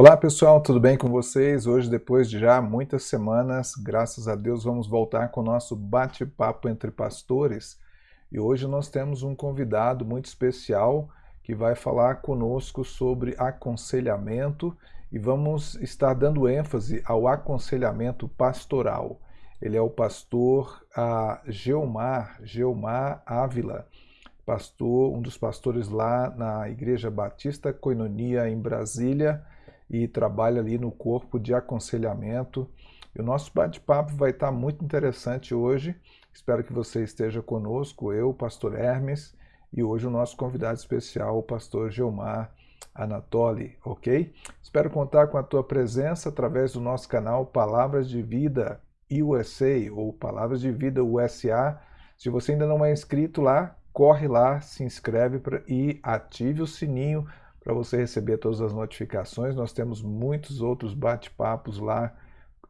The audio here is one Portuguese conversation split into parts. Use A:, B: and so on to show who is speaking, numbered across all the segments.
A: Olá pessoal, tudo bem com vocês? Hoje, depois de já muitas semanas, graças a Deus, vamos voltar com o nosso bate-papo entre pastores. E hoje nós temos um convidado muito especial que vai falar conosco sobre aconselhamento e vamos estar dando ênfase ao aconselhamento pastoral. Ele é o pastor uh, Geomar, Geomar Ávila, pastor, um dos pastores lá na Igreja Batista Coinonia em Brasília, e trabalha ali no corpo de aconselhamento. E o nosso bate-papo vai estar muito interessante hoje. Espero que você esteja conosco, eu, pastor Hermes, e hoje o nosso convidado especial, o pastor Gilmar Anatoli, ok? Espero contar com a tua presença através do nosso canal Palavras de Vida USA ou Palavras de Vida USA. Se você ainda não é inscrito lá, corre lá, se inscreve e ative o sininho para você receber todas as notificações. Nós temos muitos outros bate-papos lá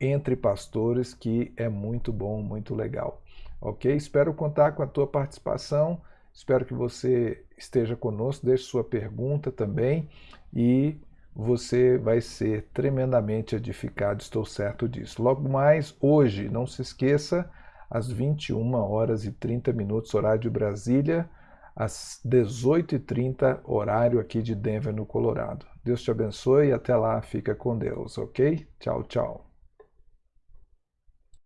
A: entre pastores que é muito bom, muito legal. Ok? Espero contar com a tua participação. Espero que você esteja conosco, deixe sua pergunta também e você vai ser tremendamente edificado, estou certo disso. Logo mais, hoje, não se esqueça, às 21 horas e 30 minutos, horário de Brasília, às 18h30, horário aqui de Denver, no Colorado. Deus te abençoe e até lá, fica com Deus, ok? Tchau, tchau.